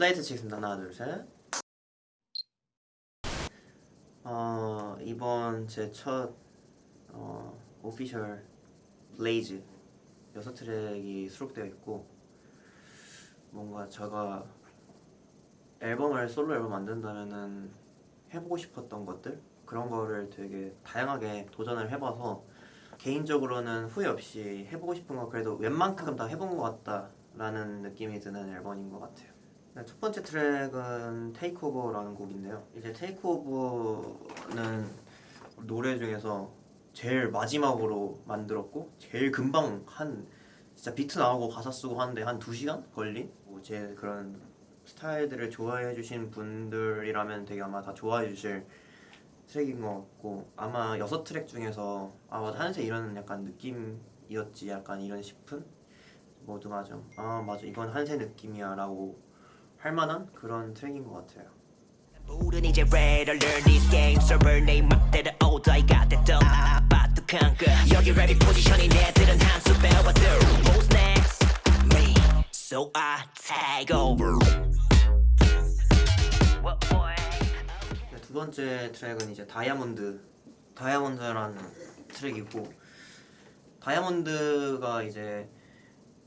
슬레이트 치겠습니다. 하나, 둘, 셋. 어, 이번 제 첫 어, official BLAZE 여섯 트랙이 수록되어 있고 뭔가 제가 앨범을 솔로 앨범 만든다면은 해보고 싶었던 것들 그런 거를 되게 다양하게 도전을 해봐서 개인적으로는 후회 없이 해보고 싶은 거 그래도 웬만큼 다 해본 것 같다라는 느낌이 드는 앨범인 것 같아요. 네, 첫 번째 트랙은 TAKE OVER라는 곡인데요. 이제 TAKE OVER는 노래 중에서 제일 마지막으로 만들었고 제일 금방 한 진짜 비트 나오고 가사 쓰고 하는데 한 2시간 걸린 뭐 제 그런 스타일들을 좋아해 주신 분들이라면 되게 아마 다 좋아해 주실 트랙인 것 같고 아마 여섯 트랙 중에서 아 맞아. 한세 이런 약간 느낌이었지 약간 이런 싶은 모두 맞아 아 맞아. 이건 한세 느낌이야 라고 할 만한 그런 트랙인 것 같아요. 두 번째 트랙은 이제 다이아몬드 다이아몬드라는 트랙이고 다이아몬드가 이제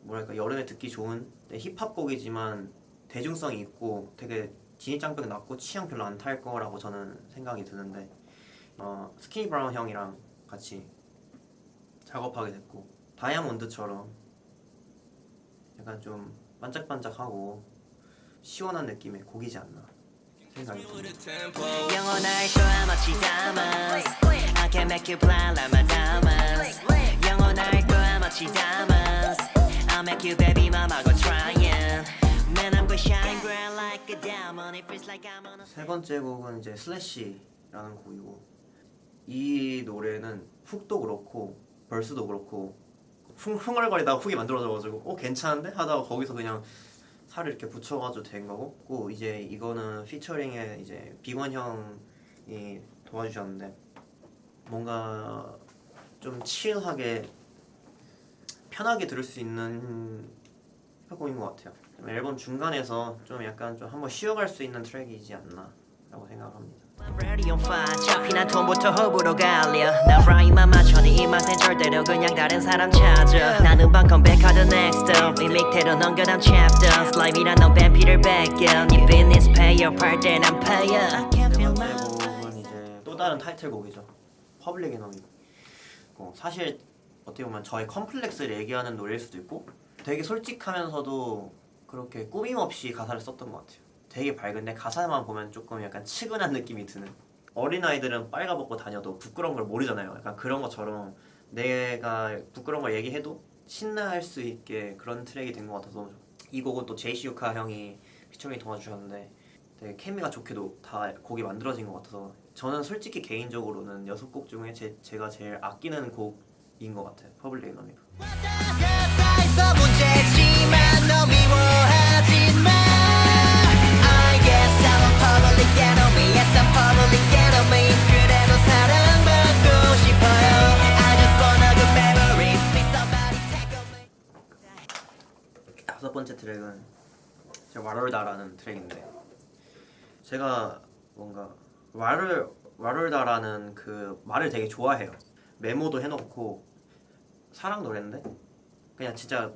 뭐랄까 여름에 듣기 좋은 네, 힙합 곡이지만 대중성이 있고 되게 진입장벽 낮고 취향 별로 안 탈 거라고 저는 생각이 드는데 어, 스키니 브라운 형이랑 같이 작업하게 됐고 다이아몬드처럼 약간 좀 반짝반짝하고 시원한 느낌의 곡이지 않나 생각이 듭니다. 세 번째 곡은 이제 슬래시라는 곡이고 이 노래는 훅도 그렇고 벌스도 그렇고 흥, 흥얼거리다가 훅이 만들어져가지고 어 괜찮은데? 하다가 거기서 그냥 살을 이렇게 붙여가지고 된 거고 고 이제 이거는 피처링에 이제 비건 형이 도와주셨는데 뭔가 좀 칠하게 편하게 들을 수 있는 힙합곡인 것 같아요. 좀 앨범 중간에서 좀 약간 좀 한번 쉬어갈 수 있는 트랙이지 않나 라고 생각합니다. I'm ready on fire 잡히난 톤부터 호불호 갈려. 나 라인만 맞춰 네이 맛엔 절대로 그냥 다른 사람 찾아. 나는 방 컴백하던 next up. 이 밑에로 넘겨 다음 chapter 슬라임이란 넌 뱀피를 뺏겨. 네 business pay up 할땐난 pay up I can't 세 feel 번째 my 곡은 이제 또 다른 타이틀곡이죠. 퍼블릭 에너미 어, 사실 어떻게 보면 저의 컴플렉스를 얘기하는 노래일 수도 있고 되게 솔직하면서도 그렇게 꾸밈 없이 가사를 썼던 것 같아요. 되게 밝은데 가사만 보면 조금 약간 측은한 느낌이 드는. 어린아이들은 빨가벗고 다녀도 부끄러운 걸 모르잖아요. 약간 그런 것처럼 내가 부끄러운 걸 얘기해도 신나할 수 있게 그런 트랙이 된 것 같아서 이 곡은 또 Jayci yucca 형이 피처링 도와주셨는데 되게 케미가 좋게도 다 곡이 만들어진 것 같아서 저는 솔직히 개인적으로는 여섯 곡 중에 제, 제가 제일 아끼는 곡인 것 같아요. PUBLIC ENEMY 다섯 번째 트랙은 제 ride or die라는 트랙인데 제가 뭔가 와롤 와롤다라는 그 말을 되게 좋아해요 메모도 해놓고 사랑 노래인데 그냥 진짜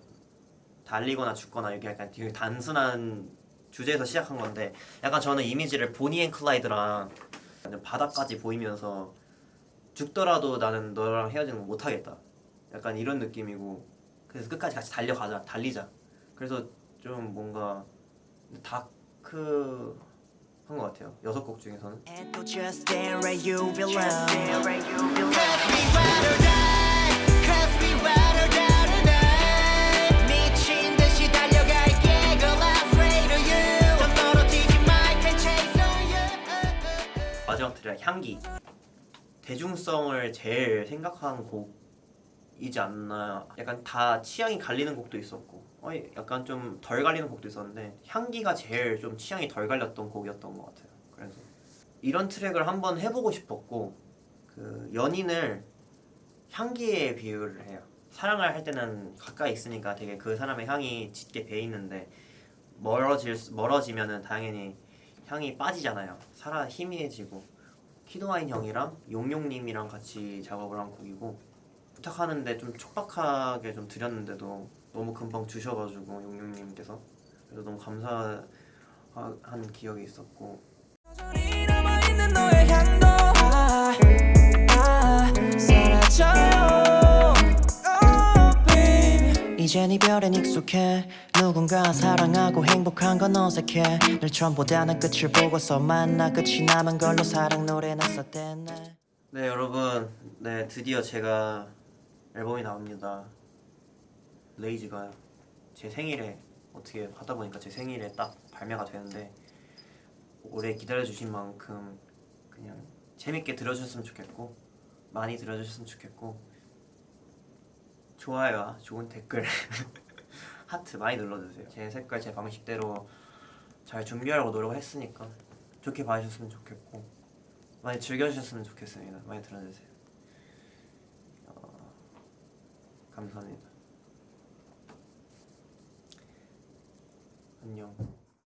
달리거나 죽거나 이게 약간 되게 단순한 주제에서 시작한 건데 약간 저는 이미지를 Bonnie and Clyde랑 완전 바다까지 보이면서 죽더라도 나는 너랑 헤어지는 거 못하겠다. 약간 이런 느낌이고 그래서 끝까지 같이 달려가자 달리자. 그래서 좀 뭔가 다크 한 것 같아요. 여섯 곡 중에서는 향기. 대중성을 제일 생각한 곡이지 않나. 약간 다 취향이 갈리는 곡도 있었고. 어, 약간 좀 덜 갈리는 곡도 있었는데 향기가 제일 좀 취향이 덜 갈렸던 곡이었던 것 같아요. 그래서 이런 트랙을 한번 해보고 싶었고 그 연인을 향기에 비유를 해요. 사랑을 할 때는 가까이 있으니까 되게 그 사람의 향이 짙게 배 있는데 멀어질 수- 멀어지면은 당연히 향이 빠지잖아요. 살아 희미해지고 키도아인 형이랑 용용님이랑 같이 작업을 한 곡이고 부탁하는데 좀 촉박하게 좀 드렸는데도 너무 금방 주셔가지고 용용님께서 그래서 너무 감사한 기억이 있었고 이젠 이별엔 익숙해. 누군가 사랑하고 행복한 건 어색해. 늘 처음보다는 끝을 보고서 만나 끝이 남은 걸로 사랑 노래는 썼댔네. 네 여러분. 네 드디어 제가 앨범이 나옵니다. 레이즈가 제 생일에 어떻게 하다 보니까 제 생일에 딱 발매가 되는데 오래 기다려주신 만큼 그냥 재밌게 들어주셨으면 좋겠고 많이 들어주셨으면 좋겠고 좋아요와 좋은 댓글 하트 많이 눌러주세요 제 색깔 제 방식대로 잘 준비하려고 노력했으니까 좋게 봐주셨으면 좋겠고 많이 즐겨주셨으면 좋겠습니다. 많이 들어주세요. 어, 감사합니다. 안녕.